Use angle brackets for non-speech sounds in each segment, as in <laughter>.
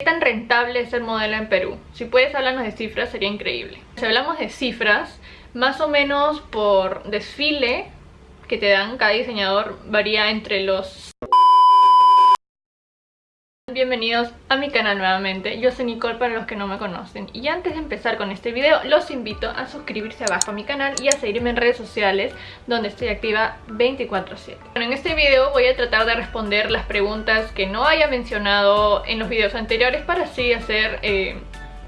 ¿Qué tan rentable es ser modelo en Perú? Si puedes hablarnos de cifras sería increíble. Si hablamos de cifras, más o menos por desfile que te dan cada diseñador varía entre los Bienvenidos a mi canal nuevamente, yo soy Nicole para los que no me conocen. Y antes de empezar con este video los invito a suscribirse abajo a mi canal y a seguirme en redes sociales donde estoy activa 24/7 Bueno, en este video voy a tratar de responder las preguntas que no haya mencionado en los videos anteriores para así hacer eh,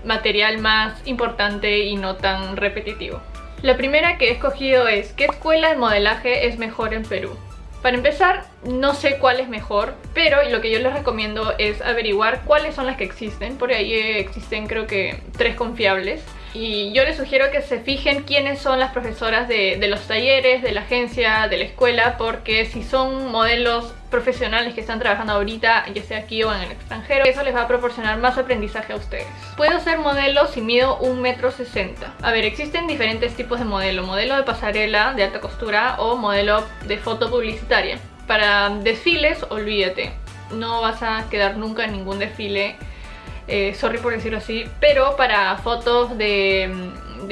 material más importante y no tan repetitivo. La primera que he escogido es ¿qué escuela de modelaje es mejor en Perú? Para empezar, no sé cuál es mejor, pero lo que yo les recomiendo es averiguar cuáles son las que existen. Por ahí existen creo que tres confiables. Y yo les sugiero que se fijen quiénes son las profesoras de, los talleres, de la agencia, de la escuela, porque si son modelos profesionales que están trabajando ahorita, ya sea aquí o en el extranjero, eso les va a proporcionar más aprendizaje a ustedes. Puedo ser modelo si mido 1,60 m. A ver, existen diferentes tipos de modelo. Modelo de pasarela, de alta costura o modelo de foto publicitaria. Para desfiles, olvídate. No vas a quedar nunca en ningún desfile eh, sorry por decirlo así, pero para fotos de,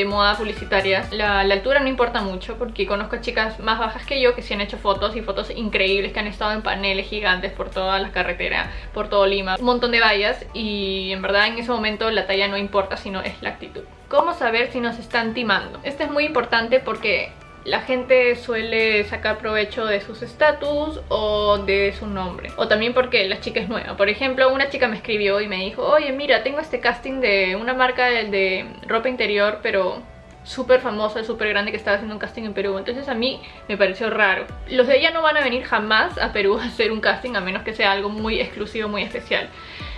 moda publicitaria la, altura no importa mucho porque conozco chicas más bajas que yo que sí han hecho fotos y fotos increíbles que han estado en paneles gigantes por todas las carreteras, por todo Lima, un montón de vallas y en verdad en ese momento la talla no importa sino es la actitud. ¿Cómo saber si nos están timando? Esto es muy importante porque la gente suele sacar provecho de sus estatus o de su nombre o también porque la chica es nueva. Por ejemplo una chica me escribió y me dijo oye mira tengo este casting de una marca de, ropa interior pero súper famosa, súper grande que estaba haciendo un casting en Perú. Entonces a mí me pareció raro. Los de ella no van a venir jamás a Perú a hacer un casting a menos que sea algo muy exclusivo, muy especial.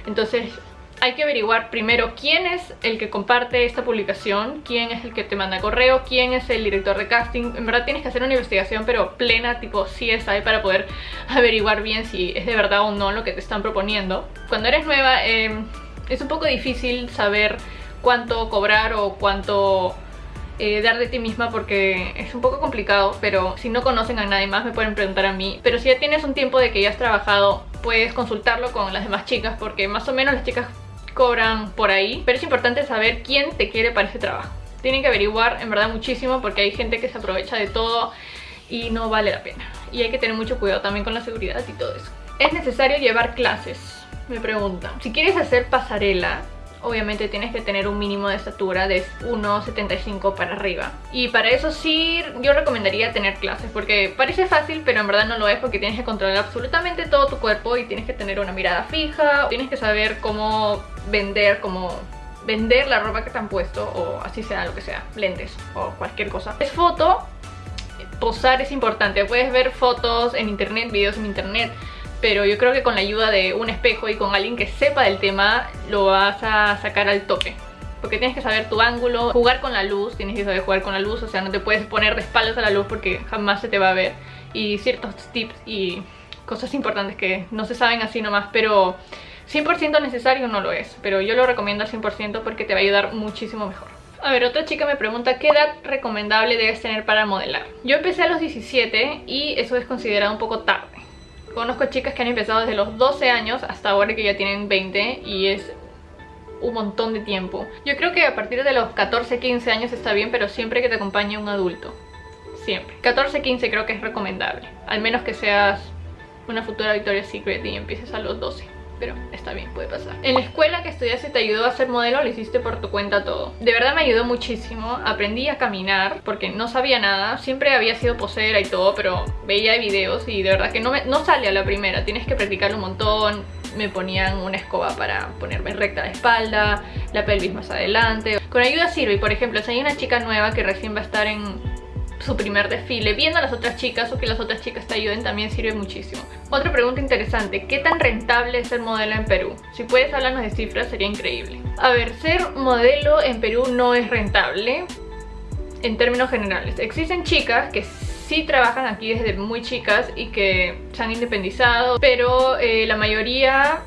Entonces hay que averiguar primero quién es el que comparte esta publicación, quién es el que te manda correo, quién es el director de casting. En verdad tienes que hacer una investigación pero plena, tipo CSI, para poder <laughs> averiguar bien si es de verdad o no lo que te están proponiendo. Cuando eres nueva em, es un poco difícil saber cuánto cobrar o cuánto eh, dar de ti misma porque es un poco complicado, pero si no conocen a nadie más me pueden preguntar a mí. Pero si ya tienes un tiempo de que ya has trabajado, puedes consultarlo con las demás chicas porque más o menos las chicas cobran por ahí, pero es importante saber quién te quiere para ese trabajo. Tienen que averiguar en verdad muchísimo porque hay gente que se aprovecha de todo y no vale la pena. Y hay que tener mucho cuidado también con la seguridad y todo eso. ¿Es necesario llevar clases? Me preguntan. Si quieres hacer pasarela, obviamente tienes que tener un mínimo de estatura de 1,75 para arriba. Y para eso sí, yo recomendaría tener clases, porque parece fácil, pero en verdad no lo es porque tienes que controlar absolutamente todo tu cuerpo y tienes que tener una mirada fija, tienes que saber cómo vender, cómo vender la ropa que te han puesto, o así sea, lo que sea, lentes o cualquier cosa. Es foto, posar es importante, puedes ver fotos en internet, videos en internet, pero yo creo que con la ayuda de un espejo y con alguien que sepa del tema lo vas a sacar al tope porque tienes que saber tu ángulo, jugar con la luz, tienes que saber jugar con la luz, o sea, no te puedes poner de espaldas a la luz porque jamás se te va a ver y ciertos tips y cosas importantes que no se saben así nomás, pero 100% necesario no lo es, pero yo lo recomiendo al 100% porque te va a ayudar muchísimo mejor. A ver, otra chica me pregunta ¿qué edad recomendable debes tener para modelar? Yo empecé a los 17 y eso es considerado un poco tarde Conozco chicas que han empezado desde los 12 años hasta ahora que ya tienen 20 y es un montón de tiempo. Yo creo que a partir de los 14, 15 años está bien, pero siempre que te acompañe un adulto. Siempre. 14, 15 creo que es recomendable. Al menos que seas una futura Victoria's Secret y empieces a los 12 pero está bien, puede pasar. En la escuela que estudiaste te ayudó a ser modelo, lo hiciste por tu cuenta todo. De verdad me ayudó muchísimo, aprendí a caminar porque no sabía nada, siempre había sido posera y todo, pero veía videos y de verdad que no, me, no sale a la primera, tienes que practicar un montón, me ponían una escoba para ponerme recta la espalda, la pelvis más adelante. Con ayuda sirve, por ejemplo, si hay una chica nueva que recién va a estar en su primer desfile, viendo a las otras chicas o que las otras chicas te ayuden también sirve muchísimo. Otra pregunta interesante, ¿qué tan rentable es ser modelo en Perú? Si puedes hablarnos de cifras sería increíble. A ver, ser modelo en Perú no es rentable en términos generales. Existen chicas que sí trabajan aquí desde muy chicas y que se han independizado, pero eh, la mayoría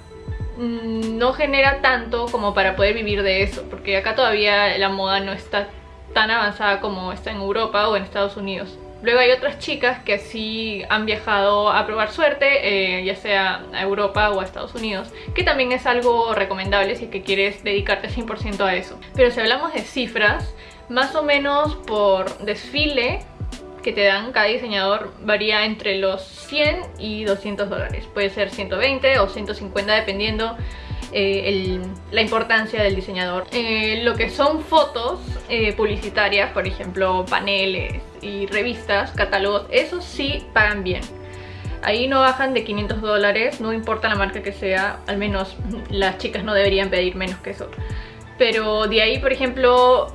mm, no genera tanto como para poder vivir de eso, porque acá todavía la moda no está tan avanzada como está en Europa o en Estados Unidos. Luego hay otras chicas que sí han viajado a probar suerte, eh, ya sea a Europa o a Estados Unidos, que también es algo recomendable si es que quieres dedicarte 100% a eso. Pero si hablamos de cifras, más o menos por desfile que te dan cada diseñador varía entre los 100 y 200 dólares. Puede ser 120 o 150 dependiendo eh, la importancia del diseñador. Eh, lo que son fotos eh, publicitarias, por ejemplo paneles y revistas, catálogos, esos sí pagan bien. Ahí no bajan de 500 dólares, no importa la marca que sea, al menos las chicas no deberían pedir menos que eso. Pero de ahí, por ejemplo,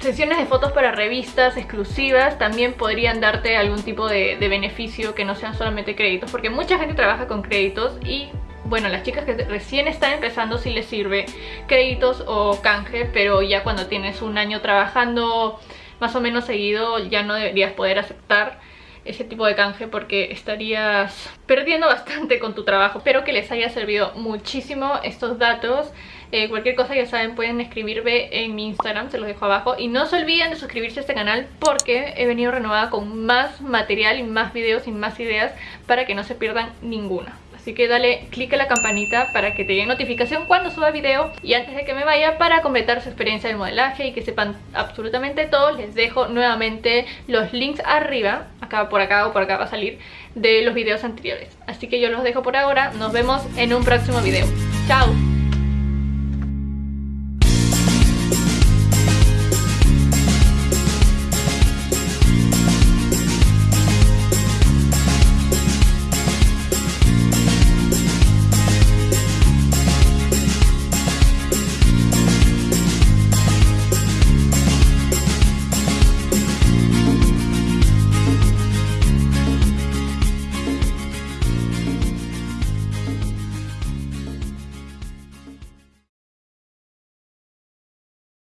sesiones de fotos para revistas exclusivas también podrían darte algún tipo de, beneficio que no sean solamente créditos porque mucha gente trabaja con créditos y bueno, las chicas que recién están empezando sí les sirve créditos o canje pero ya cuando tienes un año trabajando más o menos seguido ya no deberías poder aceptar ese tipo de canje porque estarías perdiendo <laughs> bastante con tu trabajo. Espero que les haya servido muchísimo estos datos. Eh, cualquier cosa ya saben pueden escribirme en mi Instagram, se los dejo abajo. Y no se olviden de suscribirse a este canal porque he venido renovada con más material y más videos y más ideas para que no se pierdan ninguna. Así que dale click a la campanita para que te llegue notificación cuando suba video Y antes de que me vaya, para completar su experiencia de modelaje y que sepan absolutamente todo Les dejo nuevamente los links arriba, acá por acá o por acá va a salir, de los videos anteriores. Así que yo los dejo por ahora, nos vemos en un próximo video. Chao